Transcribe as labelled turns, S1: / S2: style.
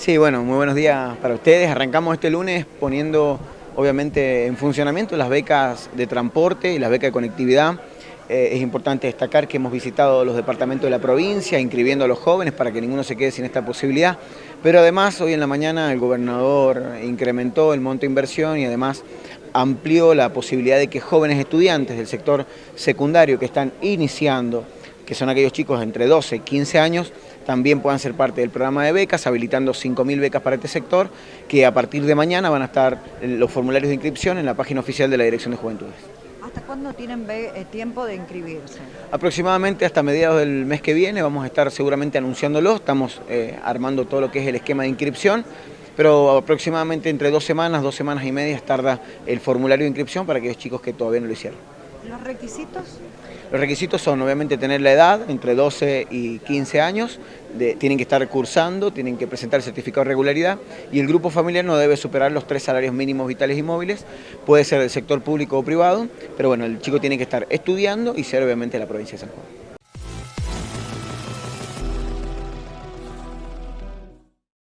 S1: Sí, bueno, muy buenos días para ustedes. Arrancamos este lunes poniendo obviamente en funcionamiento las becas de transporte y las becas de conectividad. Eh, es importante destacar que hemos visitado los departamentos de la provincia, inscribiendo a los jóvenes para que ninguno se quede sin esta posibilidad. Pero además, hoy en la mañana el gobernador incrementó el monto de inversión y además amplió la posibilidad de que jóvenes estudiantes del sector secundario que están iniciando que son aquellos chicos entre 12 y 15 años, también puedan ser parte del programa de becas, habilitando 5.000 becas para este sector, que a partir de mañana van a estar los formularios de inscripción en la página oficial de la Dirección de Juventudes.
S2: ¿Hasta cuándo tienen eh, tiempo de inscribirse?
S1: Aproximadamente hasta mediados del mes que viene vamos a estar seguramente anunciándolo, estamos eh, armando todo lo que es el esquema de inscripción, pero aproximadamente entre dos semanas, dos semanas y media tarda el formulario de inscripción para aquellos chicos que todavía no lo hicieron.
S2: ¿Los requisitos?
S1: Los requisitos son obviamente tener la edad, entre 12 y 15 años, tienen que estar cursando, tienen que presentar el certificado de regularidad y el grupo familiar no debe superar los tres salarios mínimos vitales y móviles, puede ser del sector público o privado, pero bueno, el chico tiene que estar estudiando y ser obviamente de la provincia de San Juan.